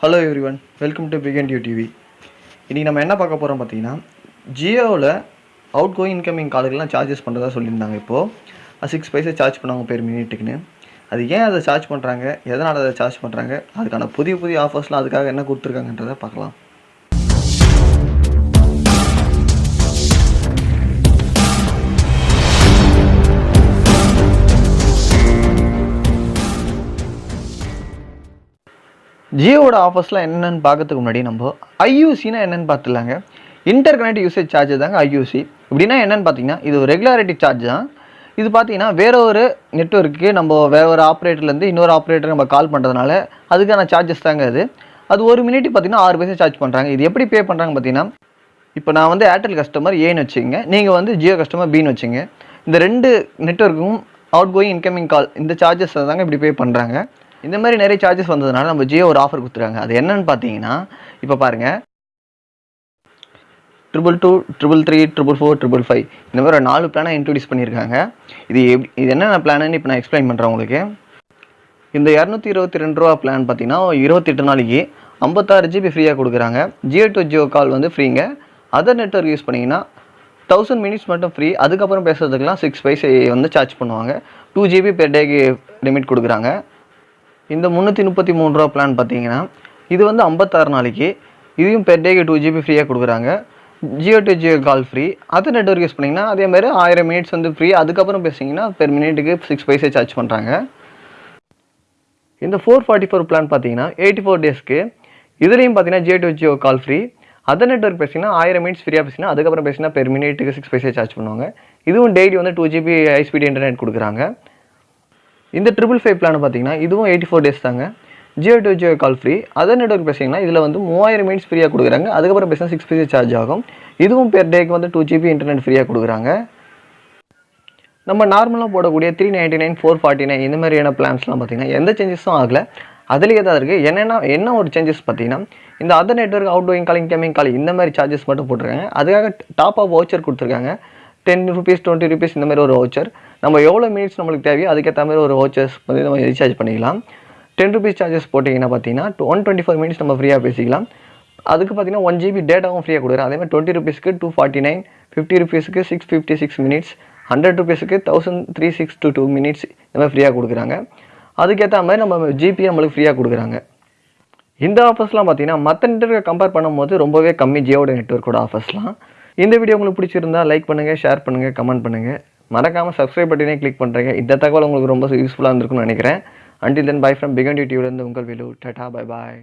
Hello everyone welcome to begin due TV இன்றைக்கி நம்ம என்ன பார்க்க போகிறோம் பார்த்தீங்கன்னா ஜியோவில் அவுட் கோயிங் இன்கமிங் காலுக்கெல்லாம் சார்ஜஸ் பண்ணுறதா சொல்லியிருந்தாங்க இப்போது சிக்ஸ் பைசா சார்ஜ் பண்ணுவாங்க பேர் மினிட்டுக்குன்னு அது ஏன் அதை சார்ஜ் பண்ணுறாங்க எதனால் அதை சார்ஜ் பண்ணுறாங்க அதுக்கான புதிய புதிய ஆஃபர்ஸ்லாம் அதுக்காக என்ன கொடுத்துருக்காங்கன்றதை பார்க்கலாம். ஜியோவோட ஆஃபர்ஸ்லாம் என்னென்னு பார்க்கறதுக்கு முன்னாடி நம்ம ஐயூசினா என்னென்னு பார்த்துலாங்க இன்டர் கனெக்ட் யூசேஜ் சார்ஜ் தாங்க ஐயூசி இப்படின்னா என்னென்னு பார்த்தீங்கன்னா இது ஒரு ரெகுலாரிட்டி சார்ஜ் தான். இது பார்த்தீங்கன்னா வேற ஒரு நெட்ஒர்க்கு நம்ம வேற ஒரு ஆப்ரேட்டர்லேருந்து இன்னொரு ஆப்ரேட்டர் நம்ம கால் பண்ணுறதுனால அதுக்கான சார்ஜஸ் தாங்க அது. அது ஒரு மினிட் பார்த்தீங்கன்னா ஆறு பைசா சார்ஜ் பண்ணுறாங்க இது எப்படி பே பண்ணுறாங்க பார்த்தீங்கன்னா இப்போ நான் வந்து ஏர்டெல் கஸ்டமர் ஏன்னு வச்சுங்க நீங்கள் வந்து ஜியோ கஸ்டமர் பின்னு வச்சுங்க இந்த ரெண்டு நெட்ஒர்க்கும் அவுட் கோயிங் இன்கமிங் கால் இந்த சார்ஜஸ் தாங்க இப்படி பே பண்ணுறாங்க இந்த மாதிரி நிறைய சார்ஜஸ் வந்ததுனால நம்ம ஜியோ ஒரு ஆஃபர் கொடுத்துருக்காங்க. அது என்னன்னு பார்த்தீங்கன்னா இப்போ பாருங்கள் triple two triple three triple four triple five இந்த மாதிரி ஒரு நாலு பிளானை இன்ட்ரடியூஸ் பண்ணியிருக்காங்க. இது எப்படி இது என்னென்ன பிளானுன்னு இப்போ நான் எக்ஸ்பிளைன் பண்ணுறேன் உங்களுக்கு. இந்த இரநூத்தி இருபத்தி ரெண்டு ரூபா பிளான் பார்த்தீங்கன்னா இருபத்தெட்டு நாளைக்கு ஐம்பத்தாறு ஜிபி ஃப்ரீயாக கொடுக்குறாங்க. ஜியோ டு ஜியோ கால் வந்து ஃப்ரீங்க அதர் நெட்ஒர்க் யூஸ் பண்ணிங்கன்னா தௌசண்ட் மினிட்ஸ் மட்டும் ஃப்ரீ அதுக்கப்புறம் பேசுறதுக்கெலாம் சிக்ஸ் பைஸ் வந்து சார்ஜ் பண்ணுவாங்க. டூ ஜிபி பெர் டேக்கு லிமிட் கொடுக்குறாங்க. இந்த முந்நூற்றி முப்பத்தி மூணு ரூபா பிளான் பார்த்தீங்கன்னா இது வந்து ஐம்பத்தாறு நாளைக்கு. இதையும் பெர் டேக்கு டூ ஜிபி ஃப்ரீயாக கொடுக்குறாங்க. Jio to Jio call free other network use பண்ணிங்கன்னா அதே மாதிரி ஆயிரம் மினிட்ஸ் வந்து ஃப்ரீ அதுக்கப்புறம் பேசிங்கன்னா பெர் மினிட்டுக்கு சிக்ஸ் பைசே சார்ஜ் பண்ணுறாங்க இந்த ஃபோர் ஃபார்ட்டி ஃபோர் பிளான் பார்த்தீங்கன்னா எயிட்டி ஃபோர் டேஸ்க்கு இதுலேயும் பார்த்தீங்கன்னா Jio to Jio call free other network பேசிங்கன்னா ஆயிரம் மினிட்ஸ் ஃப்ரீயாக பேசினா அதுக்கப்புறம் பேசினா பெர் மினிட்டுக்கு சிக்ஸ் பைசே சார்ஜ் பண்ணுவாங்க. இதுவும் டெய்லி வந்து two GB high speed internet கொடுக்குறாங்க. இந்த ட்ரிபிள் ஃபைவ் பிளான் பார்த்தீங்கன்னா இதுவும் எயிட்டி ஃபோர் டேஸ் தாங்க. Jio to Jio call free other network பேசிங்கன்னா இதில் வந்து மூவாயிரம் மினிட்ஸ் ஃப்ரீயாக கொடுக்குறாங்க. அதுக்கப்புறம் பேசினா சிக்ஸ் பைசே சார்ஜ் ஆகும். இதுவும் பெர் டேக்கு வந்து டூ ஜிபி இன்டர்நெட் ஃப்ரீயாக கொடுக்குறாங்க. நம்ம நார்மலாக போடக்கூடிய three ninety nine four forty nine இந்த மாதிரியான பிளான்ஸ்லாம் பார்த்திங்கன்னா எந்த சேஞ்சஸும் ஆகலை. அதுலேயே தான் இருக்குது என்னென்னா என்ன ஒரு சேஞ்சஸ் பார்த்தீங்கன்னா இந்த other network outgoing calling incoming calling இந்த மாதிரி சார்ஜஸ் மட்டும் போட்டிருக்காங்க. அதுக்காக டாப் ஆஃப் வவுச்சர் கொடுத்துருக்காங்க. டென் ருபீஸ் டுவெண்ட்டி ருபீஸ் இந்த மாதிரி ஒரு வவுச்சர் நம்ம எவ்வளோ மினிட்ஸ் நம்மளுக்கு தேவையோ அதுக்கேற்ற மாதிரி ஒரு வாட்சஸ் வந்து நம்ம ரீசார்ஜ் பண்ணிக்கலாம். டென் ருபீஸ் சார்ஜஸ் போட்டிங்கன்னா பார்த்தீங்கன்னா ஒன் டுவெண்ட்டி ஃபோர் மினிட்ஸ் நம்ம ஃப்ரீயாக பேசிக்கலாம். அதுக்கு பார்த்தீங்கன்னா ஒன் ஜிபி டேட்டாவும் ஃப்ரீயாக கொடுக்குறேன். அதே மாதிரி டுவெண்ட்டி ருபீஸ்க்கு டூ ஃபார்ட்டி நைன் ஃபிஃப்டி ருபீஸ்க்கு six fifty six minutes hundred ருபீஸுக்கு thousand three six two two minutes இந்த மாதிரி ஃப்ரீயாக கொடுக்குறாங்க. அதுக்கேற்ற மாதிரி நம்ம ஜிபி நம்மளுக்கு ஃப்ரீயாக கொடுக்குறாங்க. இந்த ஆஃபர்ஸ்லாம் பார்த்தீங்கன்னா மற்ற நெட்ஒர்க்கை கம்பேர் பண்ணும்போது ரொம்பவே கம்மி ஜியோட நெட்ஒர்க்கோட ஆஃபர்ஸ்லாம் இந்த வீடியோ உங்களுக்கு பிடிச்சிருந்தா லைக் பண்ணுங்கள் ஷேர் பண்ணுங்கள் கமெண்ட் பண்ணுங்கள் மறக்காமல் சப்ஸ்கிரைப் பட்டினே கிளிக் பண்ணுறேங்க இந்த தகவல் உங்களுக்கு ரொம்ப யூஸ்ஃபுல்லாக இருந்திருக்கும்னு நினைக்கிறேன். Until then bye from begin டியூட்டியூலேருந்து உங்கள் வேலு டட்டா பை பாய்